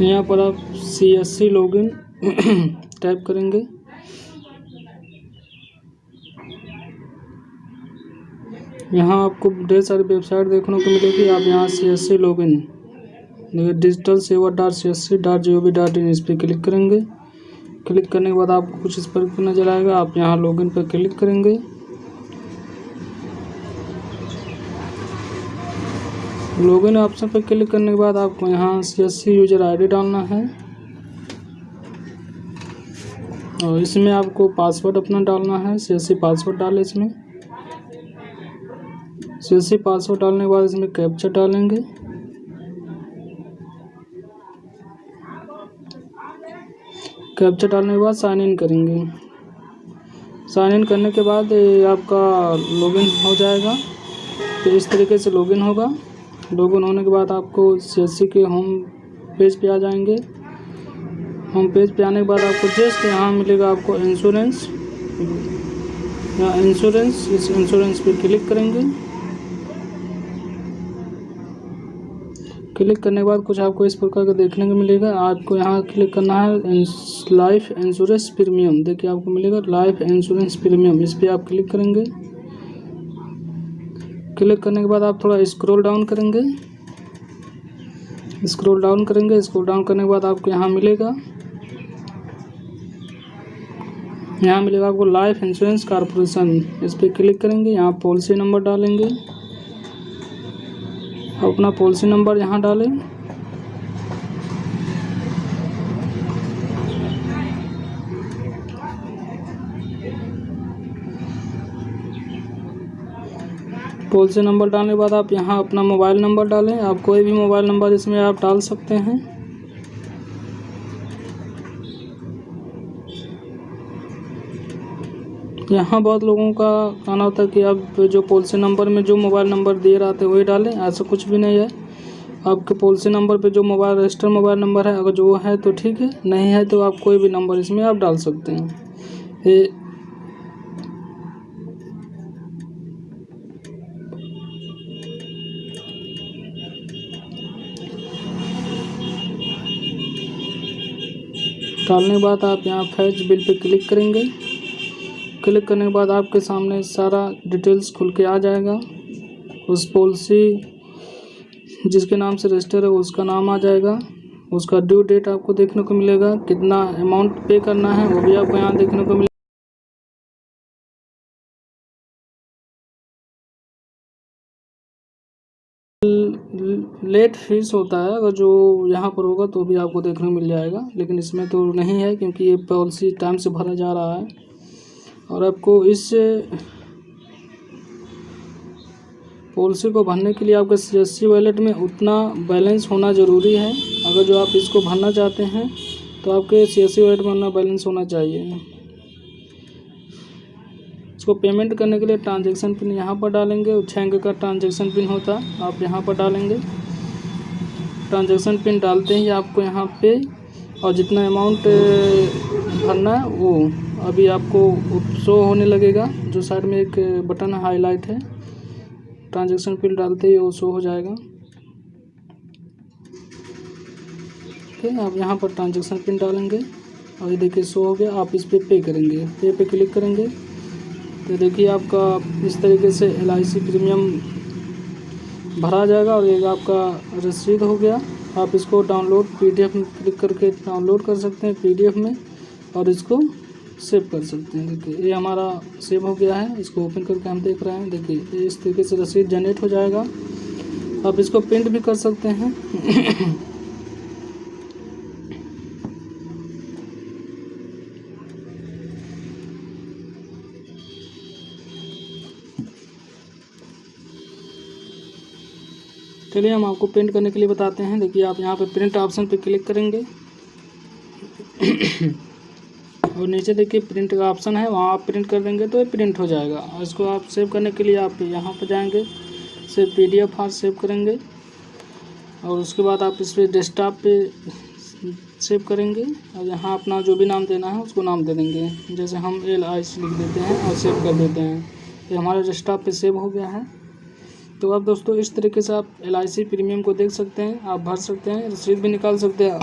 यहाँ पर आप C S C login type करेंगे। यहाँ आपको ढेर सारी वेबसाइट देखने को मिलेगी। आप यहाँ C S C login digital Seva dot C S C dot G O V dot in इस पर क्लिक करेंगे। क्लिक करने के बाद आपको कुछ इस पर नज़र आएगा। आप यहाँ लॉगिन पर क्लिक करेंगे। लॉगिन ऑप्शन पर क्लिक करने के बाद आपको यहाँ C S C user ID डालना है। और इसमें आपको पासवर्ड अपना डालना है। सी एस सी पासवर्ड डालें इसमें। सी एस सी पासवर्ड डालने के बाद इसमें कैप्चर डालेंगे। कैप्चर डालने के बाद साइन इन करेंगे। साइन इन करने के बाद आपका लॉगिन हो जाएगा। तो इस तरीके से लॉगिन होगा। लॉगिन होने के बाद आपको CSC के होम पेज पे आ जाएँगे। होम पेज पे आने के बाद आपको जस्ट यहाँ मिलेगा आपको इंश्योरेंस यहाँ इंश्योरेंस इस इंश्योरेंस पे क्लिक करेंगे। क्लिक करने के बाद कुछ आपको इस प्रकार का देखने को मिलेगा। आपको यहाँ क्लिक करना है लाइफ इंश्योरेंस प्रीमियम देखिए आपको मिलेगा लाइफ इंश्योरेंस प्रीमियम इस पर आप क्लिक करेंगे। क्लिक करने के बाद आप थोड़ा स्क्रॉल डाउन करेंगे। स्क्रॉल डाउन करेंगे, स्क्रॉल डाउन करने के बाद आपको यहाँ मिलेगा। यहाँ मिलेगा आपको लाइफ इंश्योरेंस कॉरपोरेशन। इस पर क्लिक करेंगे, यहाँ पॉलिसी नंबर डालेंगे। अपना पॉलिसी नंबर यहाँ डालें। पॉलिसी नंबर डालने के बाद आप यहाँ अपना मोबाइल नंबर डालें। आप कोई भी मोबाइल नंबर इसमें आप डाल सकते हैं। यहाँ बहुत लोगों का कहना होता है कि आप जो पॉलिसी नंबर में जो मोबाइल नंबर दिए रहते थे वही डालें। ऐसा कुछ भी नहीं है। आपके पॉलिसी नंबर पे जो मोबाइल, रजिस्टर मोबाइल नंबर है, अगर जो है तो ठीक है। नहीं है तो आप कोई भी नंबर इसमें आप डाल सकते हैं। ये डालने के बाद आप यहाँ फैच बिल पे क्लिक करेंगे। क्लिक करने के बाद आपके सामने सारा डिटेल्स खुल के आ जाएगा। उस पॉलिसी जिसके नाम से रजिस्टर है, उसका नाम आ जाएगा। उसका ड्यू डेट आपको देखने को मिलेगा। कितना अमाउंट पे करना है, वो भी आपको यहाँ देखने को मिलेगा। लेट फ़ीस होता है, अगर जो यहाँ पर होगा तो भी आपको देखने को मिल जाएगा, लेकिन इसमें तो नहीं है क्योंकि ये पॉलिसी टाइम से भरा जा रहा है। और आपको इस पॉलिसी को भरने के लिए आपके सी एस वॉलेट में उतना बैलेंस होना ज़रूरी है। अगर जो आप इसको भरना चाहते हैं तो आपके सी एस वॉलेट में उतना बैलेंस होना चाहिए। इसको पेमेंट करने के लिए ट्रांजेक्शन पिन यहाँ पर डालेंगे छः अंक का ट्रांजेक्शन पिन होता है आप यहाँ पर डालेंगे। ट्रांजेक्शन पिन डालते ही आपको यहाँ पे और जितना अमाउंट भरना है वो अभी आपको शो होने लगेगा जो साइड में एक बटन हाईलाइट है। ट्रांजेक्शन पिन डालते ही वो शो हो जाएगा। ठीक है आप यहाँ पर ट्रांजेक्शन पिन डालेंगे और ये देखिए शो हो गया आप इस पर पे, पे करेंगे। पे पे क्लिक करेंगे। तो देखिए आपका इस तरीके से एलआईसी प्रीमियम भरा जाएगा और ये आपका रसीद हो गया। आप इसको डाउनलोड पीडीएफ में क्लिक करके डाउनलोड कर सकते हैं पीडीएफ में और इसको सेव कर सकते हैं। देखिए, ये हमारा सेव हो गया है। इसको ओपन करके हम देख रहे हैं। देखिए इस तरीके से रसीद जनरेट हो जाएगा। आप इसको प्रिंट भी कर सकते हैं। चलिए हम आपको प्रिंट करने के लिए बताते हैं। देखिए आप यहाँ पर प्रिंट ऑप्शन पर क्लिक करेंगे। और नीचे देखिए प्रिंट का ऑप्शन है, वहाँ आप प्रिंट कर देंगे तो ये प्रिंट हो जाएगा। और इसको आप सेव करने के लिए आप यहाँ पर जाएँगे save P D F save करेंगे। और उसके बाद आप इस पर डेस्कटॉप पे सेव करेंगे। और यहाँ अपना जो भी नाम देना है, उसको नाम दे देंगे। जैसे हम एल आई लिख देते हैं और सेव कर देते हैं। ये हमारे डेस्कटॉप पे सेव हो गया है। तो आप दोस्तों, इस तरीके से आप एलआईसी प्रीमियम को देख सकते हैं, आप भर सकते हैं रसीद भी निकाल सकते हैं।